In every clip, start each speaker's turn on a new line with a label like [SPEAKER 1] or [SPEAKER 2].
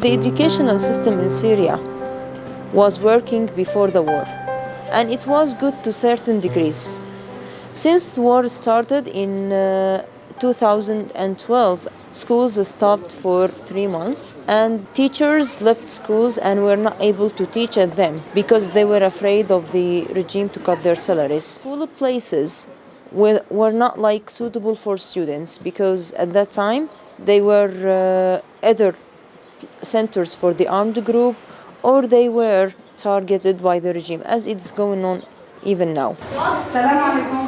[SPEAKER 1] The educational system in Syria was working before the war, and it was good to certain degrees. Since war started in uh, 2012, schools stopped for three months, and teachers left schools and were not able to teach at them because they were afraid of the regime to cut their salaries. School places were, not like suitable for students because at that time they were uh, either centers for the armed group or they were targeted by the regime as it's going on even now.
[SPEAKER 2] السلام عليكم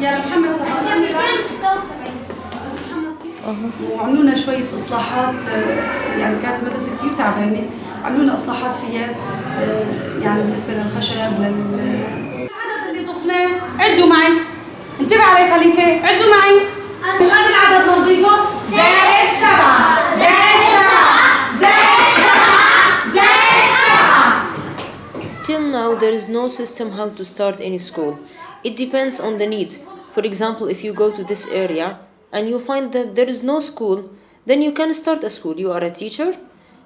[SPEAKER 2] يا محمد صلى وعملوا لنا شوية إصلاحات آه، يعني كانت مدرسة كتير تعبانة عملوا لنا إصلاحات فيها آه، يعني بالنسبة للخشب لل العدد اللي طفناه عدوا معي انتبه علي خليفة عدوا معي مش هذا العدد نظيفه زائد سبعة زائد سبعة زائد سبعة زائد سبعة
[SPEAKER 1] Till now, there is no system how to start any school. It depends on the need. For example, if you go to this area and you find that there is no school, then you can start a school. You are a teacher,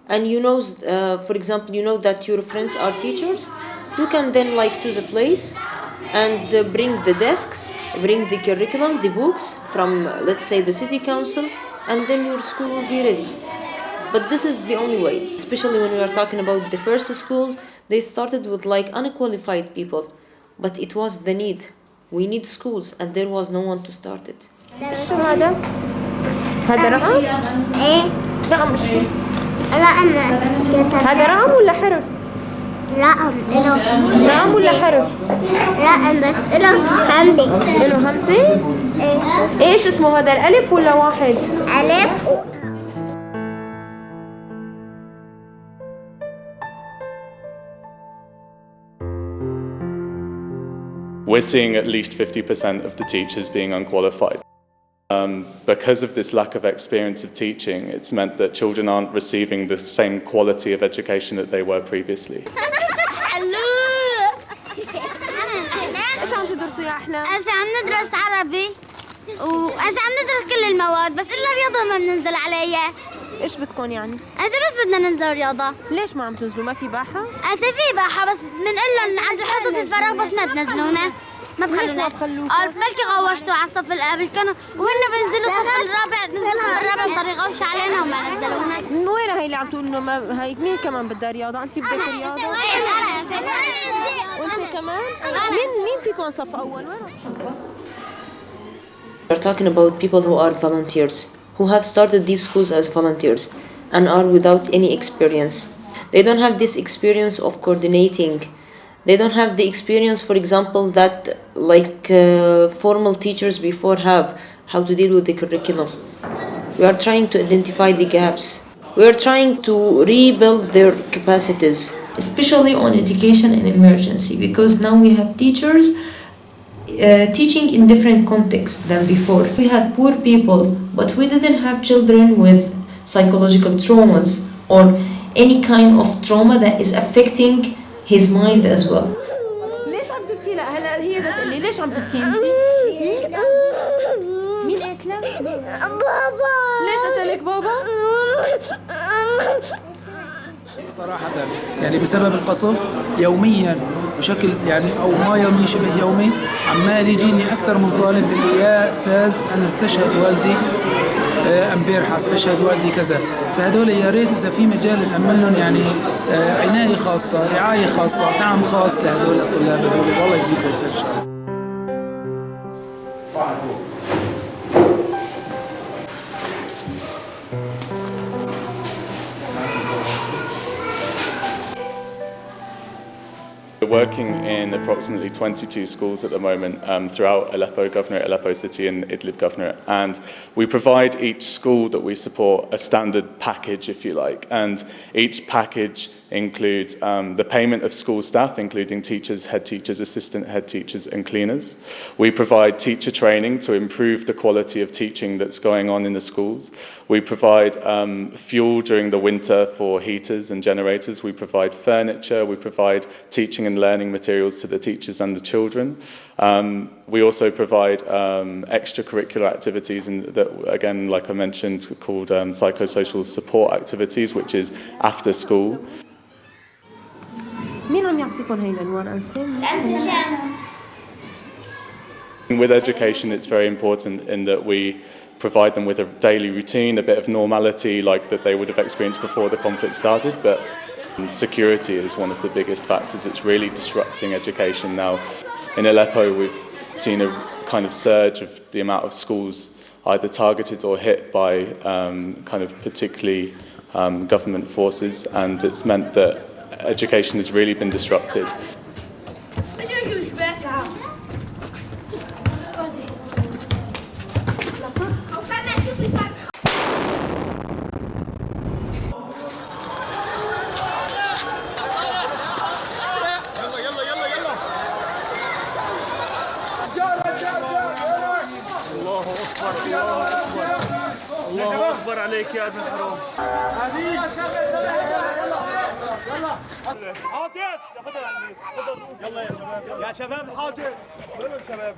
[SPEAKER 1] and you know, uh, for example, you know that your friends are teachers. You can then like choose a place and uh, bring the desks, bring the curriculum, the books from, uh, let's say, the city council, and then your school will be ready. But this is the only way, especially when we are talking about the first schools. They started with like unqualified people, but it was the need. We need schools, and there was no one to start it.
[SPEAKER 3] شو هذا؟ هذا رقم؟
[SPEAKER 4] إيه
[SPEAKER 3] رقم شو؟
[SPEAKER 4] رقم كسر
[SPEAKER 3] هذا رقم ولا حرف؟
[SPEAKER 4] رقم له
[SPEAKER 3] رقم ولا حرف؟
[SPEAKER 4] رقم بس له همزة
[SPEAKER 3] له همزة؟
[SPEAKER 4] إيه
[SPEAKER 3] ايش اسمه هذا الألف ولا واحد؟
[SPEAKER 4] ألف و-
[SPEAKER 5] We're seeing at least 50% of the teachers being unqualified. Um, because of this lack of experience of teaching, it's meant that children aren't receiving the same quality of education that they were previously.
[SPEAKER 4] ندرس عربي وهسه عم ندرس كل المواد بس إلا الرياضة ما بننزل عليها
[SPEAKER 3] إيش بدكم يعني؟
[SPEAKER 4] هسه بس بدنا ننزل رياضة
[SPEAKER 3] ليش ما عم تنزلوا؟ ما في باحة؟
[SPEAKER 4] هسه في باحة بس بنقول لهم عند حصة الفراغ بس ما تنزلونا ما بخلونا
[SPEAKER 3] بخلوكم؟
[SPEAKER 4] قال بلكي غوشتوا على الصف قبل كانوا وهن بينزلوا الصف الرابع نزلوا الصف الرابع صار يغوشوا علينا وما نزلونا
[SPEAKER 3] من وين هي اللي عم تقول انه ما هي مين كمان بدها رياضة؟ أنت بدك رياضة؟ وأنت كمان؟ مين مين فيكم صف أول؟ وين؟
[SPEAKER 1] We're talking about people who are volunteers, who have started these schools as volunteers and are without any experience. They don't have this experience of coordinating. They don't have the experience, for example, that like uh, formal teachers before have, how to deal with the curriculum. We are trying to identify the gaps. We are trying to rebuild their capacities, especially on education and emergency, because now we have teachers uh, teaching in different contexts than before. We had poor people, but we didn't have children with psychological traumas or any kind of trauma that is affecting his mind as well.
[SPEAKER 3] ليش عم تبكي؟ لا هلا هي بدها تقول لي ليش عم تبكي أنت؟ مين؟
[SPEAKER 4] بابا
[SPEAKER 3] ليش قلت لك بابا؟
[SPEAKER 6] صراحة يعني بسبب القصف يوميا بشكل يعني أو ما يومي شبه يومي عمال يجيني أكثر من طالب اللي يا أستاذ أنا استشهد والدي امبارح استشهد والدي كذا. فهدول يا ريت إذا في مجال نأمن لهم يعني آه، عناية خاصة رعاية خاصة دعم خاص لهدول الطلاب هدول والله يجزيكم الخير إن شاء الله.
[SPEAKER 5] Working in approximately 22 schools at the moment um, throughout Aleppo Governorate, Aleppo City and Idlib Governorate. And we provide each school that we support a standard package, if you like. And each package includes um, the payment of school staff, including teachers, head teachers, assistant head teachers and cleaners. We provide teacher training to improve the quality of teaching that's going on in the schools. We provide um, fuel during the winter for heaters and generators. We provide furniture. We provide teaching and learning materials to the teachers and the children. Um, we also provide um, extracurricular activities, and that, again, like I mentioned, called um, psychosocial support activities, which is after school.
[SPEAKER 3] مين عم يعطيكم هاي الانوار انسان؟
[SPEAKER 5] With education, it's very important in that we provide them with a daily routine, a bit of normality like that they would have experienced before the conflict started, but And security is one of the biggest factors. It's really disrupting education now. In Aleppo, we've seen a kind of surge of the amount of schools either targeted or hit by um, kind of particularly um, government forces, and it's meant that education has really been disrupted.
[SPEAKER 7] أكبر عليك يا ابن الحرام. يا شباب شباب.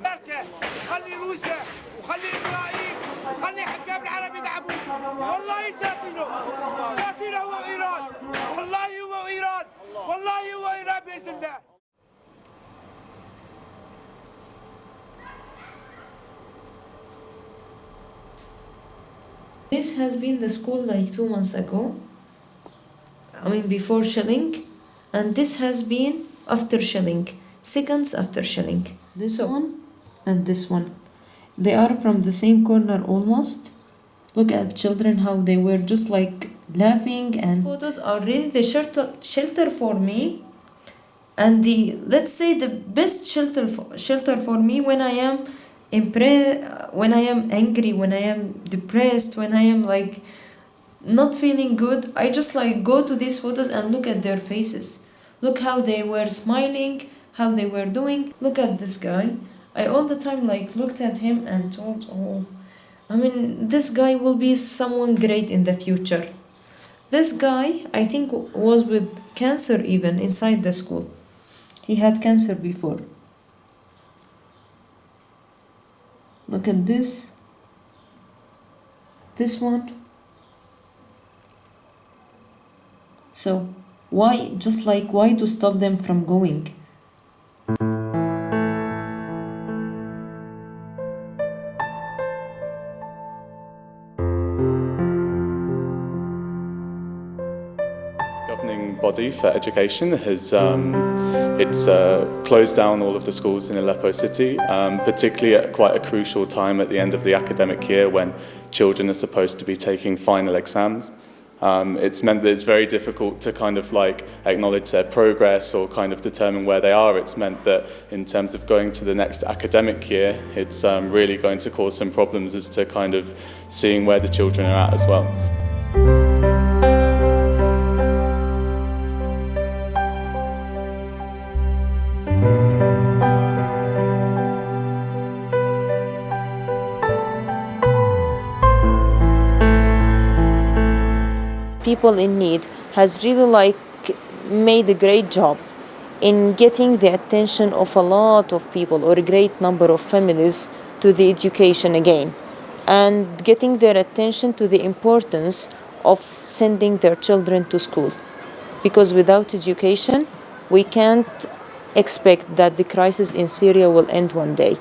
[SPEAKER 8] خلي روسيا وخلي إسرائيل. وخلي حكام العرب يلعبوا والله ساتينو ساتينو هو ايران والله هو ايران والله هو ايران بإذن الله.
[SPEAKER 1] This has been the school like two months ago. I mean before shelling, and this has been after shelling, seconds after shelling. This one and this one. They are from the same corner almost. Look at children how they were just like laughing and These photos are really the shelter shelter for me and the let's say the best shelter for, shelter for me when I am when I am angry, when I am depressed, when I am like not feeling good, I just like go to these photos and look at their faces. Look how they were smiling, how they were doing. Look at this guy. I all the time like looked at him and thought, oh, I mean, this guy will be someone great in the future. This guy, I think, was with cancer even inside the school. He had cancer before. Look at this. This one. So, why, just like, why to stop them from going?
[SPEAKER 5] For education has um, it's uh, closed down all of the schools in Aleppo city, um, particularly at quite a crucial time at the end of the academic year when children are supposed to be taking final exams. Um, it's meant that it's very difficult to kind of like acknowledge their progress or kind of determine where they are. It's meant that in terms of going to the next academic year, it's um, really going to cause some problems as to kind of seeing where the children are at as well.
[SPEAKER 1] People in need has really like made a great job in getting the attention of a lot of people or a great number of families to the education again and getting their attention to the importance of sending their children to school. Because without education we can't expect that the crisis in Syria will end one day